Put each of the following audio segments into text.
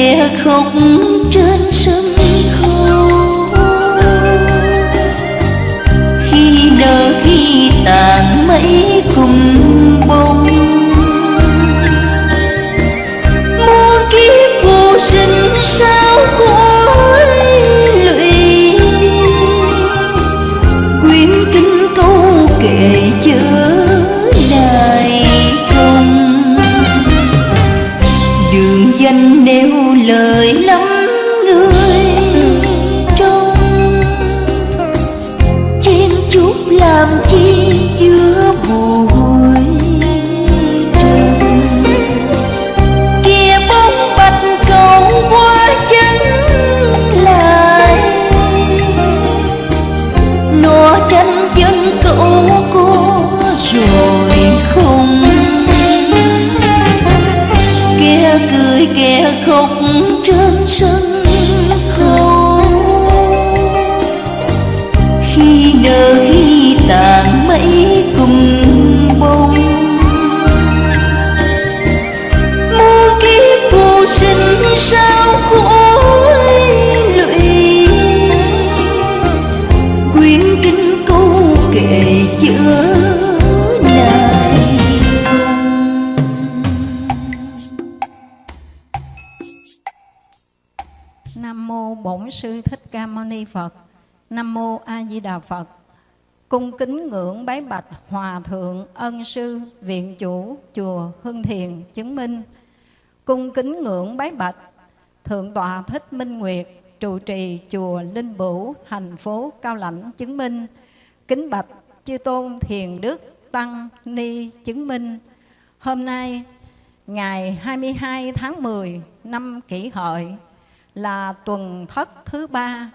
Cười khóc trên sông. Phật. Nam mô A Di Đà Phật. Cung kính ngưỡng bái bạch Hòa thượng Ân sư, Viện chủ, chùa Hưng Thiền chứng minh. Cung kính ngưỡng bái bạch Thượng tọa Thích Minh Nguyệt, trụ trì chùa Linh Bửu, thành phố Cao Lãnh chứng minh. Kính bạch chư tôn Thiền Đức Tăng Ni chứng minh. Hôm nay, ngày 22 tháng 10 năm kỷ hợi, là tuần thất thứ ba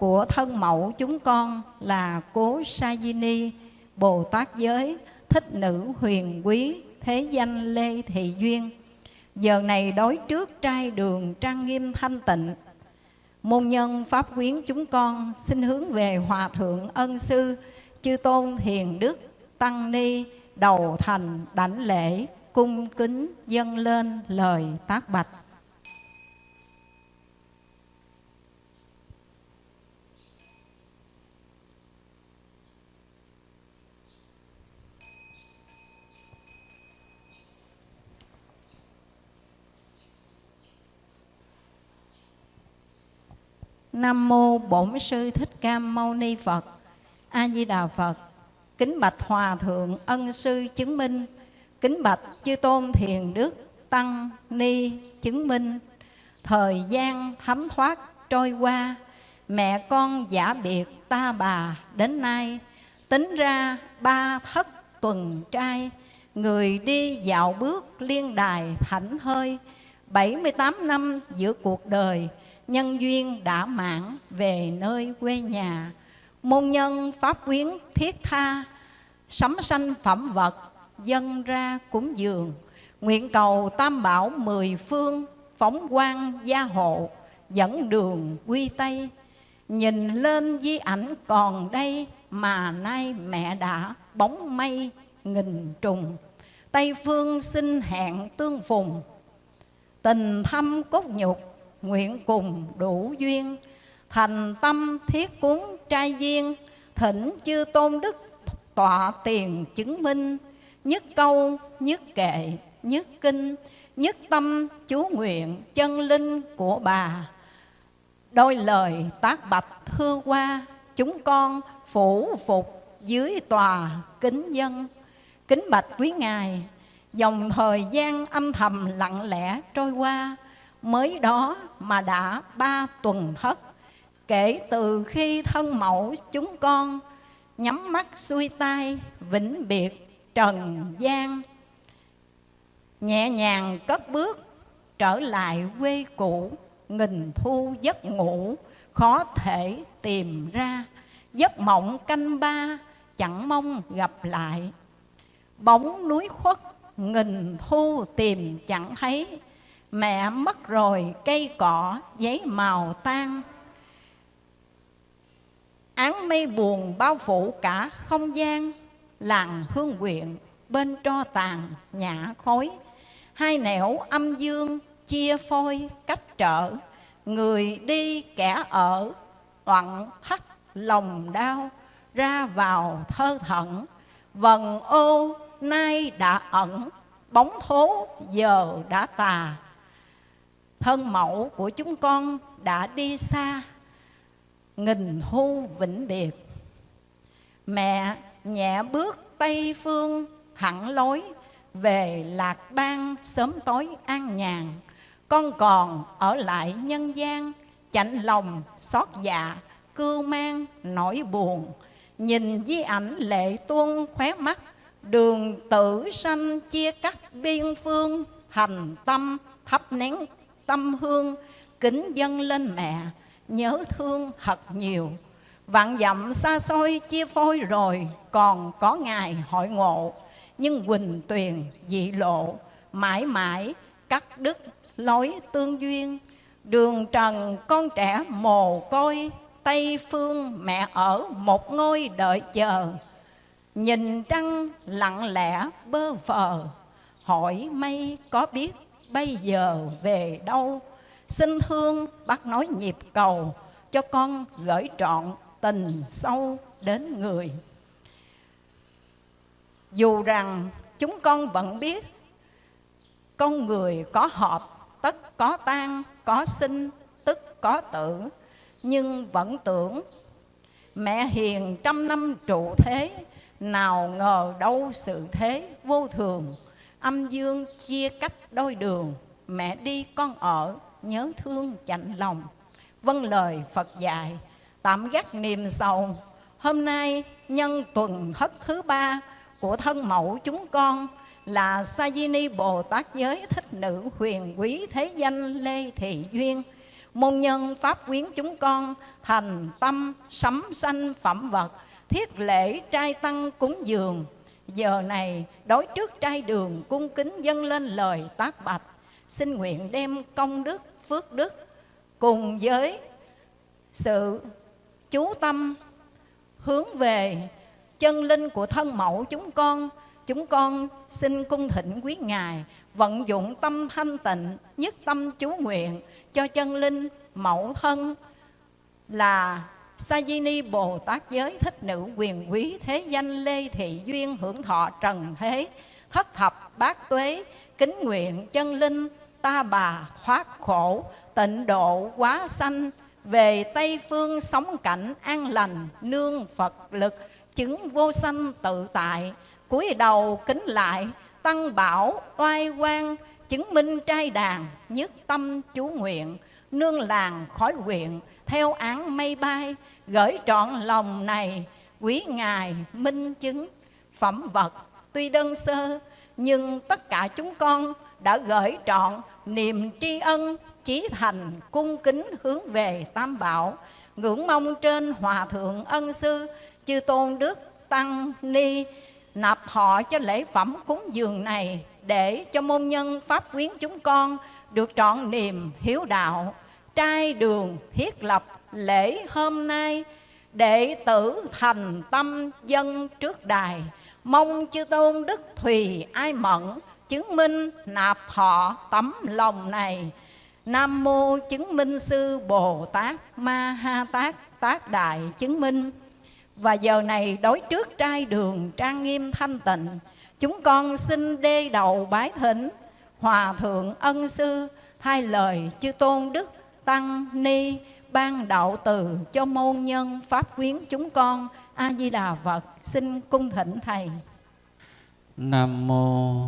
của thân mẫu chúng con là Cố Sa Di Ni, Bồ Tát Giới, Thích Nữ Huyền Quý, Thế danh Lê Thị Duyên. Giờ này đối trước trai đường trang nghiêm thanh tịnh, Môn nhân Pháp quyến chúng con xin hướng về Hòa Thượng Ân Sư, Chư Tôn Thiền Đức, Tăng Ni, đầu thành đảnh lễ, cung kính dâng lên lời tác bạch. Nam mô Bổn sư Thích Ca Mâu Ni Phật. A Di Đà Phật. Kính bạch Hòa thượng Ân sư chứng minh, kính bạch Chư Tôn Thiền Đức Tăng Ni chứng minh. Thời gian thấm thoát trôi qua, mẹ con giả biệt ta bà đến nay, tính ra ba thất tuần trai, người đi dạo bước liên đài thảnh hơi, 78 năm giữa cuộc đời, nhân duyên đã mãn về nơi quê nhà. Môn nhân pháp quyến thiết tha, sắm sanh phẩm vật, dân ra cúng dường. Nguyện cầu tam bảo mười phương, phóng quang gia hộ, dẫn đường quy Tây. Nhìn lên di ảnh còn đây, mà nay mẹ đã bóng mây nghìn trùng. Tây phương xin hẹn tương phùng, tình thâm cốt nhục nguyện cùng đủ duyên. Thành tâm thiết cuốn trai duyên, thỉnh chư tôn đức tọa tiền chứng minh. Nhất câu, nhất kệ, nhất kinh, nhất tâm chú nguyện chân linh của bà. Đôi lời tác bạch thư qua, chúng con phủ phục dưới tòa kính dân. Kính bạch quý ngài, dòng thời gian âm thầm lặng lẽ trôi qua mới đó mà đã ba tuần thất, kể từ khi thân mẫu chúng con, nhắm mắt xuôi tay, vĩnh biệt trần gian. Nhẹ nhàng cất bước, trở lại quê cũ, nghìn thu giấc ngủ, khó thể tìm ra. Giấc mộng canh ba, chẳng mong gặp lại. Bóng núi khuất, nghìn thu tìm chẳng thấy mẹ mất rồi, cây cỏ, giấy màu tan. Án mây buồn bao phủ cả không gian, làng hương quyện bên tro tàn nhã khói. Hai nẻo âm dương chia phôi cách trở, người đi kẻ ở, oặn thắt lòng đau, ra vào thơ thẩn. Vần ô, nay đã ẩn, bóng thố giờ đã tà thân mẫu của chúng con đã đi xa, nghìn thu vĩnh biệt. Mẹ nhẹ bước tây phương thẳng lối, về lạc bang sớm tối an nhàn. Con còn ở lại nhân gian, chạnh lòng xót dạ cưu mang nỗi buồn. Nhìn di ảnh lệ tuôn khóe mắt, đường tử sanh chia cắt biên phương, hành tâm thắp nén tâm hương, kính dâng lên mẹ, nhớ thương thật nhiều. Vạn dặm xa xôi chia phôi rồi, còn có ngày hội ngộ. Nhưng quỳnh tuyền dị lộ, mãi mãi cắt đứt lối tương duyên. Đường trần con trẻ mồ côi, tây phương mẹ ở một ngôi đợi chờ. Nhìn trăng lặng lẽ bơ phờ hỏi mây có biết bây giờ về đâu? Xin thương bác nói nhịp cầu cho con gửi trọn tình sâu đến người. Dù rằng chúng con vẫn biết con người có hợp tất có tan có sinh, tức có tử, nhưng vẫn tưởng mẹ hiền trăm năm trụ thế, nào ngờ đâu sự thế vô thường âm dương chia cách đôi đường, mẹ đi con ở, nhớ thương chạnh lòng. Vâng lời phật dạy, tạm gác niềm sầu. Hôm nay nhân tuần thất thứ ba của thân mẫu chúng con là Sa Di Ni Bồ Tát giới thích nữ huyền quý thế danh Lê Thị Duyên. Môn nhân pháp quyến chúng con thành tâm sấm sanh phẩm vật, thiết lễ trai tăng cúng dường giờ này, đối trước trai đường cung kính dâng lên lời tác bạch. Xin nguyện đem công đức, phước đức cùng với sự chú tâm hướng về chân linh của thân mẫu chúng con. Chúng con xin cung thỉnh quý ngài vận dụng tâm thanh tịnh nhất tâm chú nguyện cho chân linh mẫu thân là Sa Ni Bồ Tát giới thích nữ quyền quý thế danh Lê Thị Duyên hưởng thọ trần thế, thất thập bát tuế, kính nguyện chân linh, ta bà thoát khổ, tịnh độ quá sanh, về Tây Phương sống cảnh an lành, nương Phật lực, chứng vô sanh tự tại, cúi đầu kính lại, tăng bảo oai quang, chứng minh trai đàn, nhất tâm chú nguyện nương làng khói quyện theo án mây bay gửi trọn lòng này, quý ngài minh chứng. Phẩm vật tuy đơn sơ, nhưng tất cả chúng con đã gửi trọn niềm tri ân, chí thành cung kính hướng về tam bảo. Ngưỡng mong trên hòa thượng ân sư, chư tôn đức tăng ni, nạp họ cho lễ phẩm cúng dường này để cho môn nhân pháp quyến chúng con được trọn niềm hiếu đạo, trai đường thiết lập lễ hôm nay, đệ tử thành tâm dân trước đài. Mong chư tôn đức thùy ai mẫn chứng minh nạp họ tấm lòng này. Nam mô chứng minh sư bồ tát ma ha tát tác đại chứng minh. Và giờ này đối trước trai đường trang nghiêm thanh tịnh, chúng con xin đê đầu bái thỉnh hòa thượng ân sư, hai lời chư tôn đức tăng ni, ban đạo từ cho môn nhân pháp quyến chúng con. A di đà phật, xin cung thỉnh thầy. Nam mô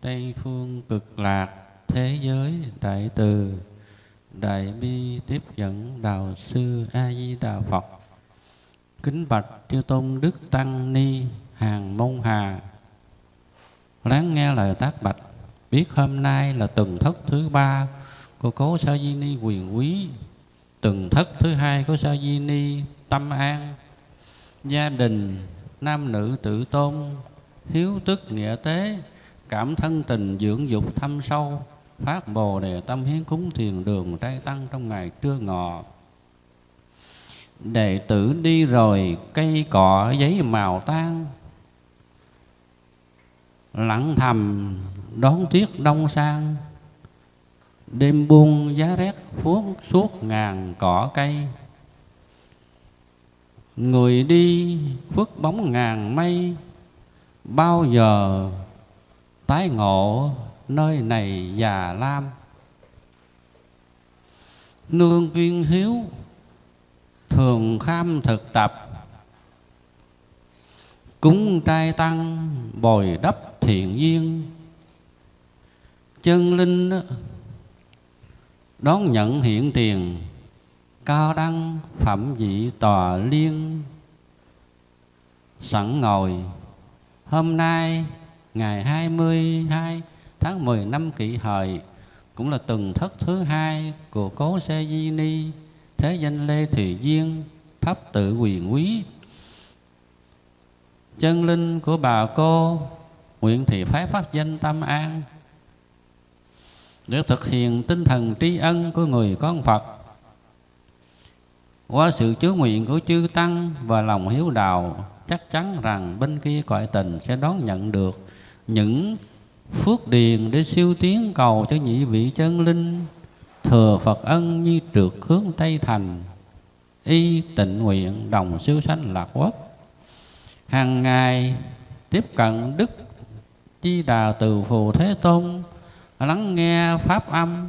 tây phương cực lạc thế giới đại từ. Đại bi tiếp dẫn đạo sư a di đà phật. Kính bạch chư tôn đức tăng ni hàng môn hà. Lắng nghe lời tác bạch biết hôm nay là tuần thất thứ ba của cố sa di ni quyền quý. Tuần thất thứ hai của sa di ni tâm an. Gia đình, nam nữ tự tôn, hiếu tức nghĩa tế, cảm thân tình dưỡng dục thâm sâu, phát bồ đề tâm hiến cúng thiền đường trai tăng trong ngày trưa ngọ. Đệ tử đi rồi, cây cọ giấy màu tan lặng thầm đón tuyết đông sang. Đêm buông giá rét phuốt suốt ngàn cỏ cây. Người đi phước bóng ngàn mây. Bao giờ tái ngộ nơi này già lam? Nương duyên hiếu, thường kham thực tập. Cúng trai tăng bồi đắp thiện duyên. Chân linh đón nhận hiện tiền cao đăng phẩm vị tòa liên. Sẵn ngồi, hôm nay, ngày 22 tháng 10 năm kỷ hợi, cũng là tuần thất thứ hai của cố xe di ni, thế danh lê thùy duyên, pháp tự quyền quý. Chân linh của bà cô nguyện thị phái pháp danh tâm an. Để thực hiện tinh thần tri ân của người con Phật, qua sự chứa nguyện của chư tăng và lòng hiếu đạo, chắc chắn rằng bên kia cõi tình sẽ đón nhận được những phước điền để siêu tiến cầu cho nhị vị chân linh, thừa Phật ân như trượt hướng Tây Thành. Y tịnh nguyện đồng siêu sanh lạc quốc. Hàng ngày tiếp cận Đức Chi Đà từ Phù Thế Tôn, lắng nghe pháp âm,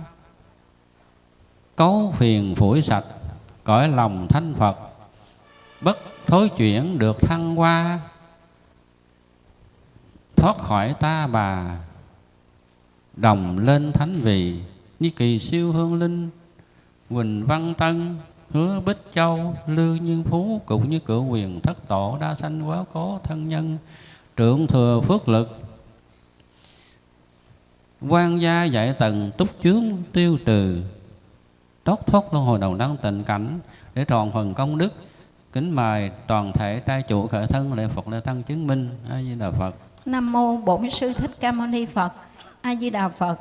cấu phiền phủi sạch, cõi lòng thanh Phật. Bất thối chuyển được thăng hoa, thoát khỏi ta bà, đồng lên thánh vị như kỳ siêu hương linh, Quỳnh Văn Tân, hứa Bích Châu Lưu Nhân Phú, cũng như cửa quyền thất tổ, đa sanh quá cố thân nhân, trưởng thừa phước lực quan gia dạy tầng túc chướng tiêu trừ. Tốt thoát luân hồi đầu đăng tịnh cảnh để tròn phần công đức. Kính mời toàn thể trai chủ khởi thân lễ phật lễ tăng chứng minh. A di đà phật. Nam mô bổn sư thích ca mâu ni phật. A di đà phật.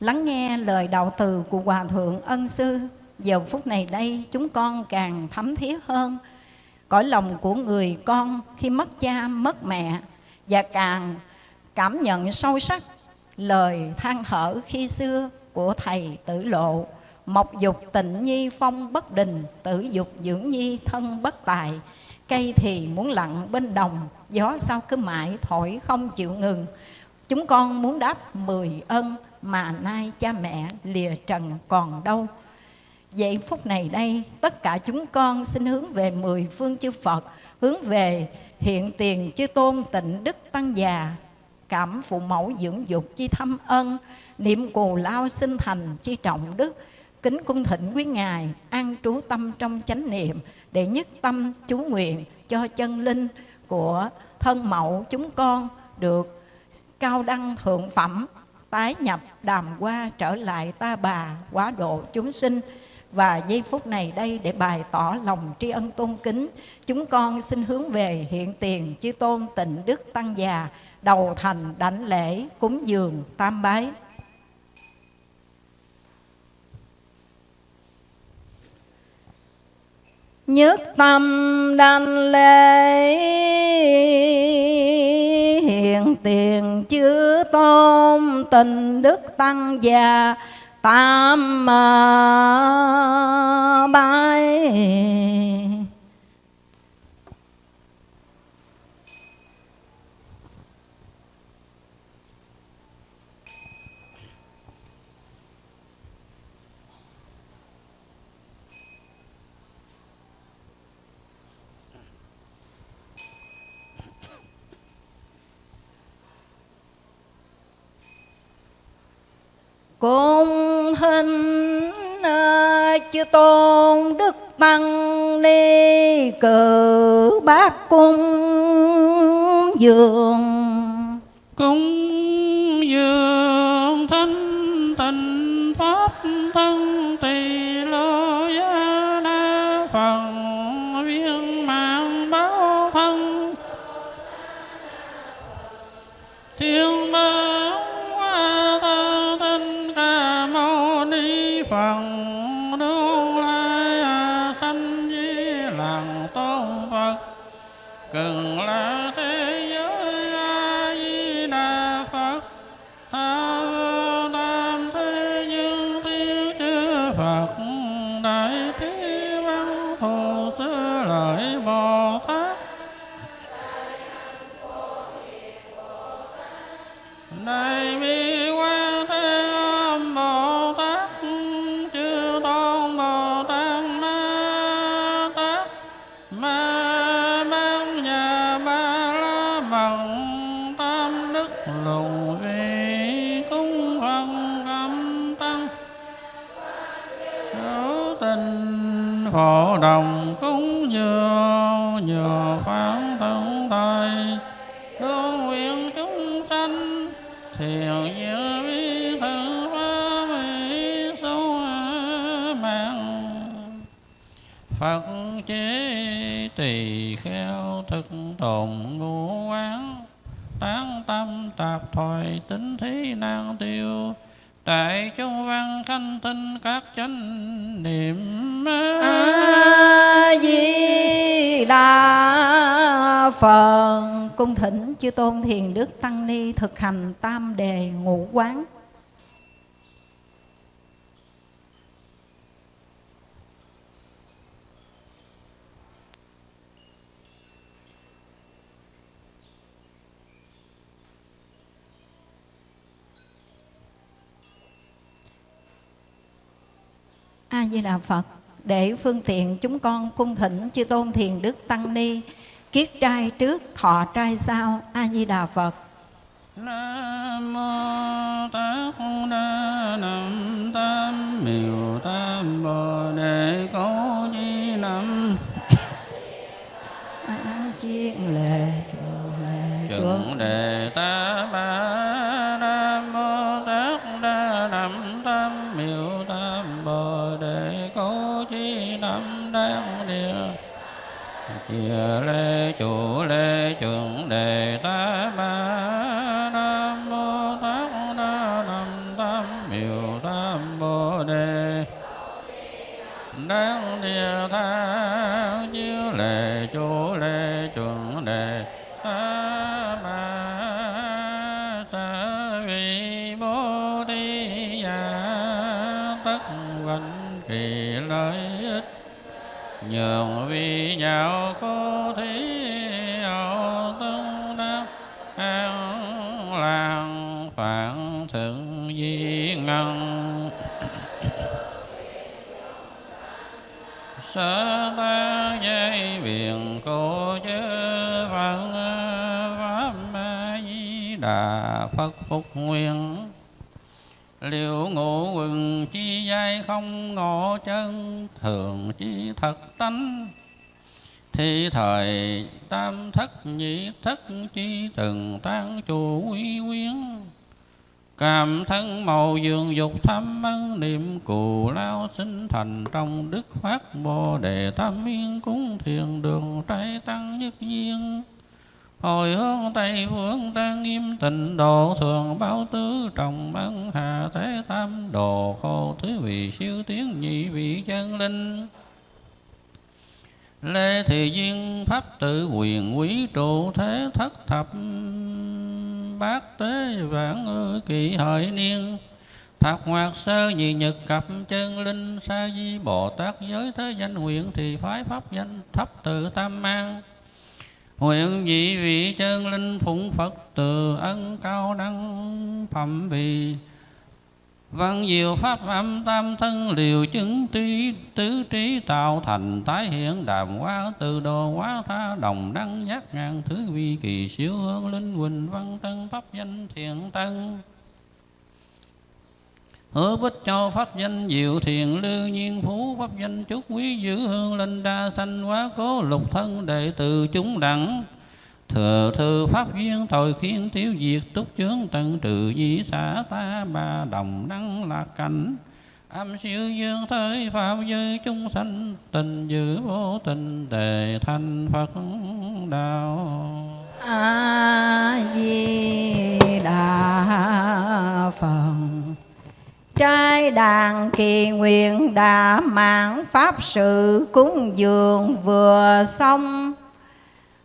Lắng nghe lời đạo từ của hòa thượng ân sư. Giờ phút này đây, chúng con càng thấm thiết hơn. Cõi lòng của người con khi mất cha, mất mẹ và càng cảm nhận sâu sắc lời than thở khi xưa của thầy tử lộ mộc dục tịnh nhi phong bất đình, tử dục dưỡng nhi thân bất tài. Cây thì muốn lặng bên đồng, gió sao cứ mãi thổi không chịu ngừng. Chúng con muốn đáp mười ân mà nay cha mẹ lìa trần còn đâu. Vậy phút này đây, tất cả chúng con xin hướng về mười phương chư Phật, Hướng về hiện tiền chư tôn tịnh đức tăng già. Cảm phụ mẫu dưỡng dục chi thâm ân, Niệm cù lao sinh thành chi trọng đức, Kính cung thỉnh quý Ngài An trú tâm trong chánh niệm Để nhất tâm chú nguyện cho chân linh của thân mẫu chúng con Được cao đăng thượng phẩm, Tái nhập đàm qua trở lại ta bà quá độ chúng sinh. Và giây phút này đây để bày tỏ lòng tri ân tôn kính, chúng con xin hướng về hiện tiền chư tôn tịnh đức tăng già đầu thành đảnh lễ cúng dường tam bái. Nhất tâm đảnh lễ, hiện tiền chư tôn tình đức tăng già, tam bái. Cung hình à, chư tôn đức tăng ni cử bát cung dường. Cung dường thanh tịnh pháp thân tỳ lô gia na phần, viên mạng báo thân. Thiên bằng phật lai à, sanh di làng tôn phật. Cần là thế tỳ kheo thực tồn ngũ quán. Tán tâm tạp thoại tính thí nan tiêu. Đại chúng văn khanh tinh các chánh niệm a di đà phật, cung thỉnh chư tôn thiền đức tăng ni thực hành tam đề ngũ quán. A di đà phật để phương tiện chúng con cung thỉnh chư tôn thiền đức tăng ni kiết trai trước thọ trai sau a di đà phật. Nam mô Tát Đa Nam Tam Miệu Tam Bồ Đề Cố Di Nam a chiên lệ Chuẩn Đề Ta Ba Nam Đan Địa Chia lê chủ lê chuẩn đề ta ba Nam mô Tát Đa Nam Tam Miệu Tam Bồ Đề Đáng địa tha nhường vi nhau cô thí hậu tương đắc an làng phản thượng di ngân. Sơ ta dây biển cô chư phật pháp ma di đà phật phúc nguyên liệu ngộ quần chi giai không ngộ chân, thường chi thật tánh. Thì thời tam thất nhị thất chi từng tan chủ uy quyến. Cảm thân màu dương dục tham ân, niệm cù lao sinh thành trong đức phát bồ đề tam yên cúng thiền đường trái tăng nhất duyên. Hồi hướng Tây phương trang nghiêm tịnh độ thường báo tứ trọng băng hà thế tam, đồ khô thứ vị siêu tiến nhị vị chân linh. Lê Thị Duyên Pháp tự quyền quý trụ thế thất thập, Bát tế vãng ư kỳ hợi niên Thạc hoạt sơ nhị nhật cập chân linh, Sa di Bồ Tát giới thế danh nguyện Thì phái pháp danh thấp tự tam mang Nguyện vị vị chân linh phụng Phật từ ân cao đăng phẩm vị. Văn diệu pháp âm tam thân liều chứng trí tứ trí tạo thành tái hiện đàm hóa từ đồ hóa tha đồng đăng giác ngàn thứ vi kỳ siêu hương linh huỳnh văn tân pháp danh thiện tân. Hứa bích châu pháp danh, diệu thiền lưu nhiên phú pháp danh, chúc quý giữ hương linh đa sanh quá cố lục thân đệ tử chúng đẳng. Thừa thư pháp duyên tội khiến tiêu diệt, túc chướng tận trừ di xã ta ba đồng đăng lạc cảnh. Âm siêu dương tới pháp giới chúng sanh, Tình dữ vô tình đề thành Phật đạo. A di đà phật trai đàn kỳ nguyện đã mạng pháp sự cúng dường vừa xong.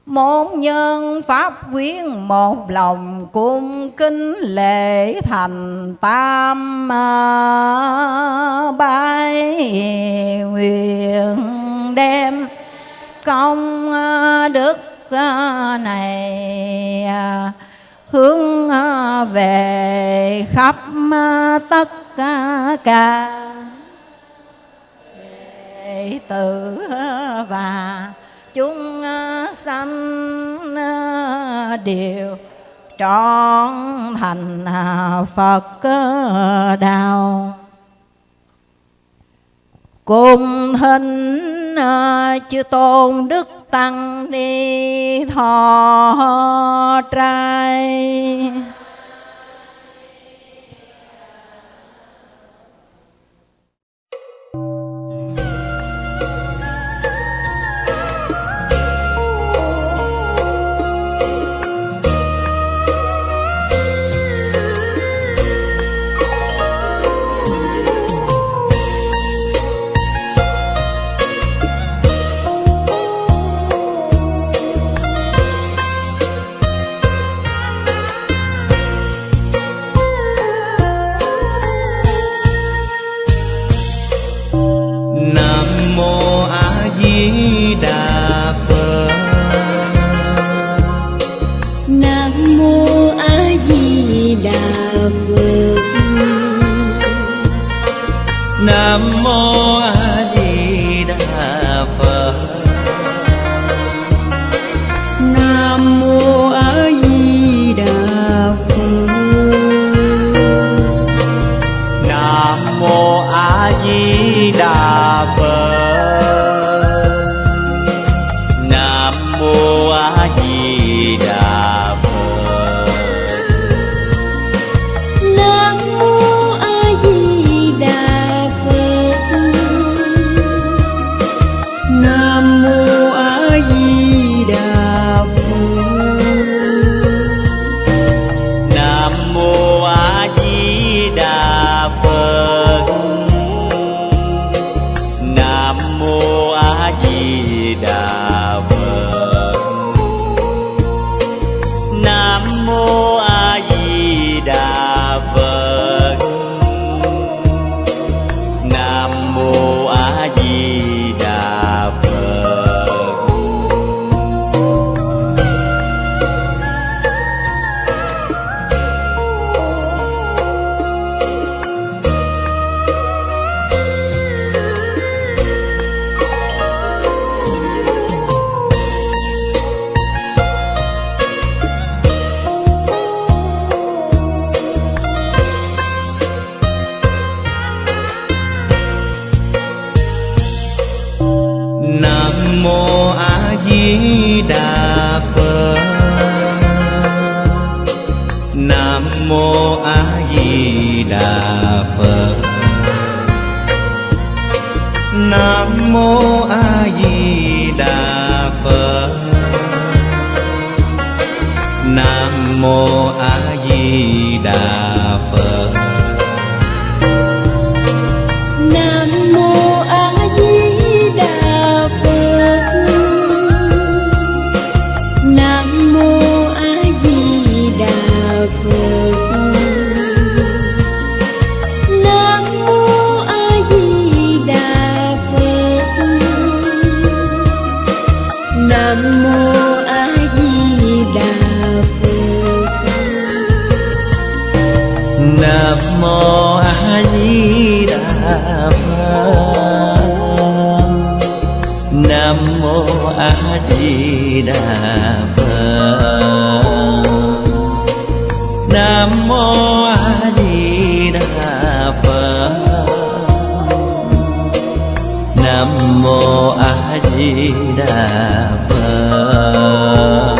Môn nhân pháp quyến một lòng cung kính lễ thành tam à, bái nguyện đem công à, đức à, này hướng à, về khắp à, tất cả đệ tử à, và chúng sanh đều trọn thành Phật đạo. Cùng hình chư tôn đức tăng ni thọ trai. mô a di đà phật nam mô a di đà phật. Nam mô a di đà phật. Nam mô a di đà phật.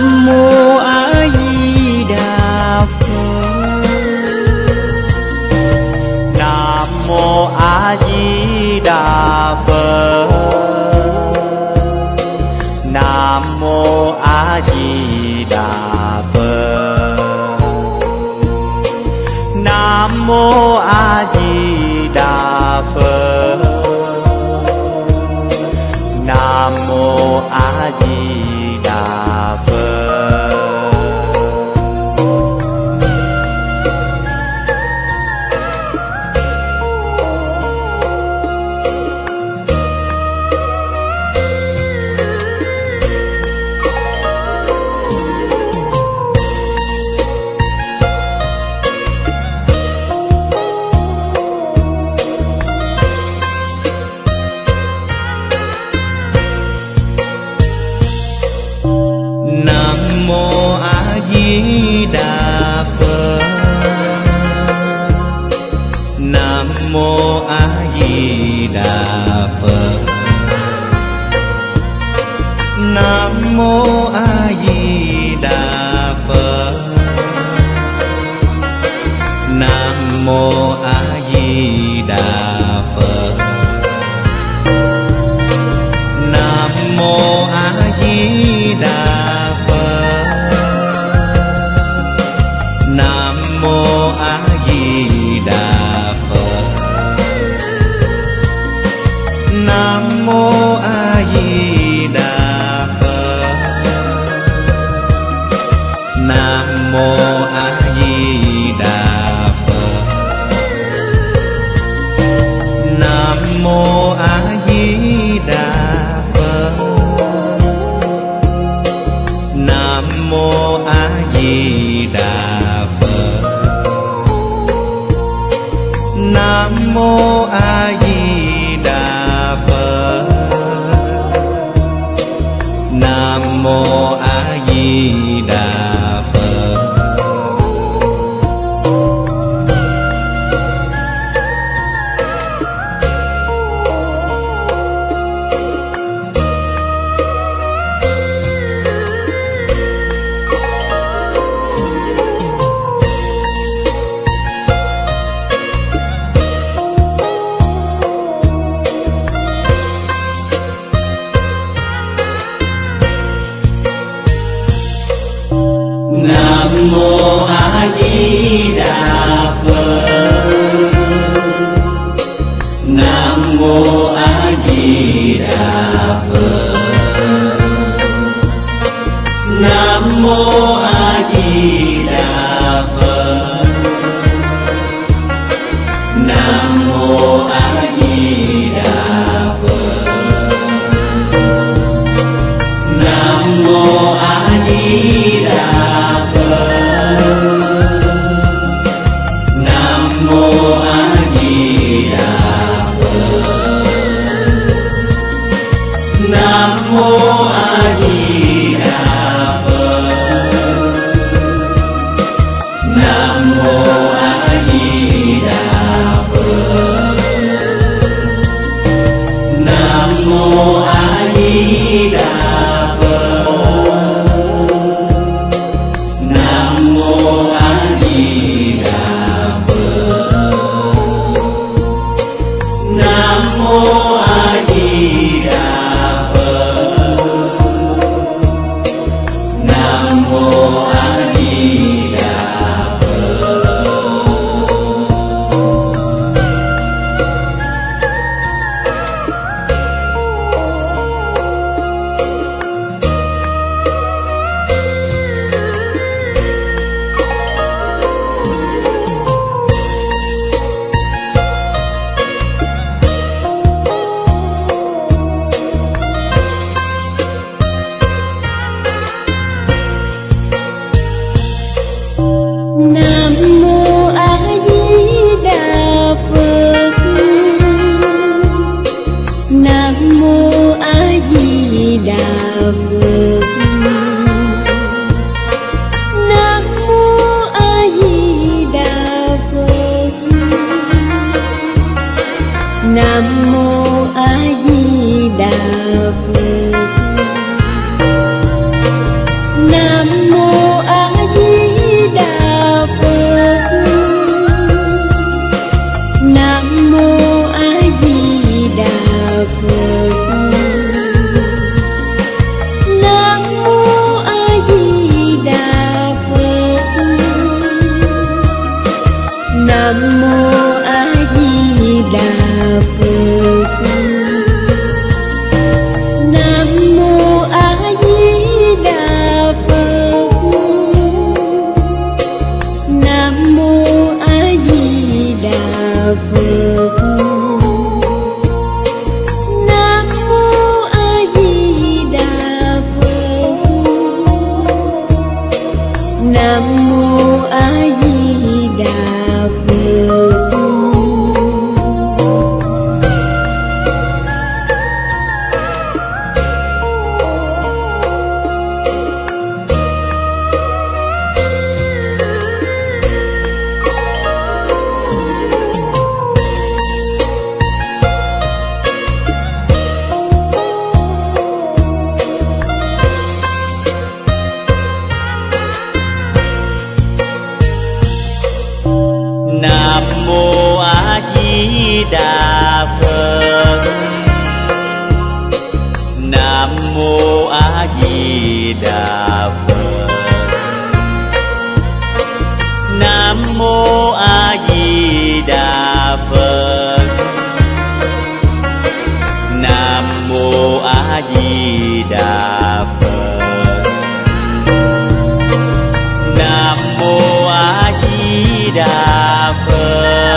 Nam Mô A Di Đà Phật. Nam Mô A Di Đà Phật a di đà phật nam mô a di đà phật. Nam mô a di đà phật. Nam mô a di đà di đà phật. Nam mô a di đà phật. Nam mô a di đà phật. Nam mô a di đà phật. Nam mô a đà love.